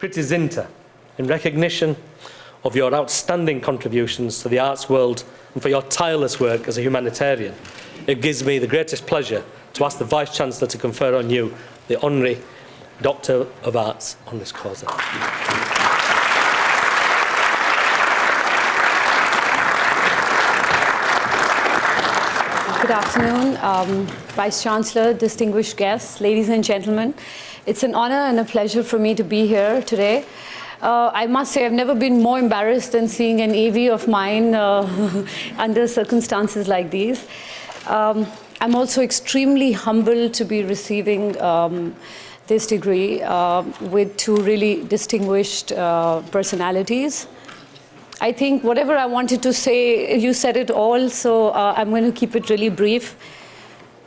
Preity Zinta, in recognition of your outstanding contributions to the arts world and for your tireless work as a humanitarian, it gives me the greatest pleasure to ask the Vice-Chancellor to confer on you the Honorary Doctor of Arts Honoris Causa. Good afternoon, um, Vice Chancellor, distinguished guests, ladies and gentlemen. It's an honor and a pleasure for me to be here today. Uh, I must say I've never been more embarrassed than seeing an AV of mine uh, under circumstances like these. Um, I'm also extremely humbled to be receiving um, this degree uh, with two really distinguished uh, personalities. I think whatever I wanted to say, you said it all, so uh, I'm going to keep it really brief.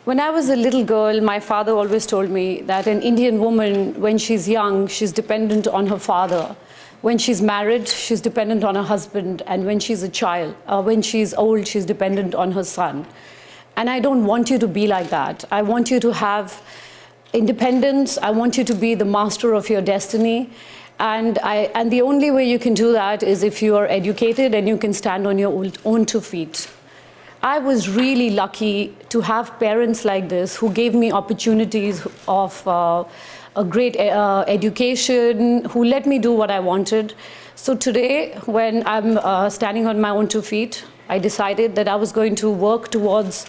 When I was a little girl, my father always told me that an Indian woman, when she's young, she's dependent on her father. When she's married, she's dependent on her husband. And when she's a child, uh, when she's old, she's dependent on her son. And I don't want you to be like that. I want you to have independence. I want you to be the master of your destiny. And, I, and the only way you can do that is if you are educated and you can stand on your own two feet. I was really lucky to have parents like this who gave me opportunities of uh, a great uh, education, who let me do what I wanted. So today, when I'm uh, standing on my own two feet, I decided that I was going to work towards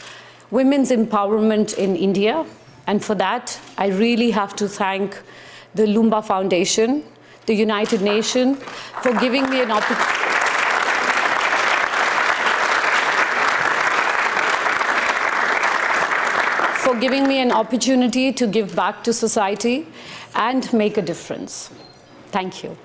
women's empowerment in India. And for that, I really have to thank the Loomba Foundation, the United Nations, for giving me an opportunity. for giving me an opportunity to give back to society and make a difference. Thank you.